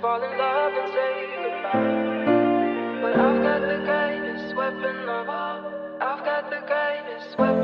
fall in love and say goodbye. But I've got the greatest weapon of all. I've got the greatest weapon.